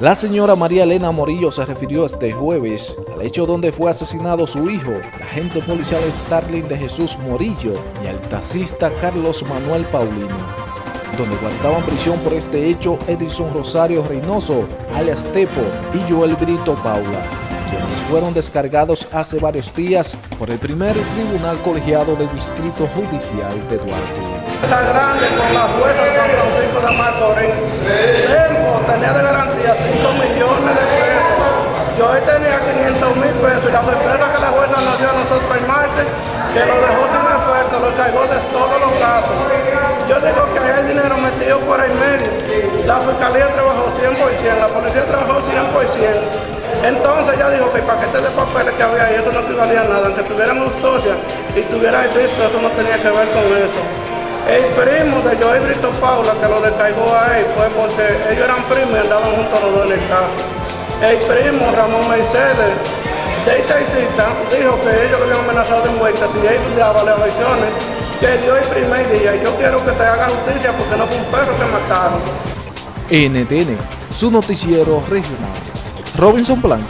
La señora María Elena Morillo se refirió este jueves al hecho donde fue asesinado su hijo, el agente policial Starling de Jesús Morillo y el taxista Carlos Manuel Paulino, donde guardaban prisión por este hecho Edison Rosario Reynoso, alias Tepo, y Joel Brito Paula, quienes fueron descargados hace varios días por el primer tribunal colegiado del Distrito Judicial de Duarte. Está grande con la jueza de San Francisco de Macorís. Tempo tenía de garantía 5 millones de pesos. Yo tenía 500 mil pesos y la sorpresa que la jueza nos dio a nosotros el martes, que lo dejó sin efecto, lo cargó de todos los casos. Yo digo que hay dinero metido por el medio. La fiscalía trabajó 100%, la policía trabajó 100%. Entonces ya dijo que el paquete de papeles que había ahí, eso no equivalía a nada, aunque tuvieran justicia y tuviera el visto, eso no tenía que ver con eso. El primo de Joey Brito Paula que lo descargó a él fue porque ellos eran primos y andaban juntos los dos en el carro. El primo Ramón Mercedes de cita dijo que ellos lo habían amenazado de muerte si él daba las versiones que dio el primer día. Yo quiero que se haga justicia porque no fue un perro que mataron. NTN, su noticiero regional. Robinson Blanco.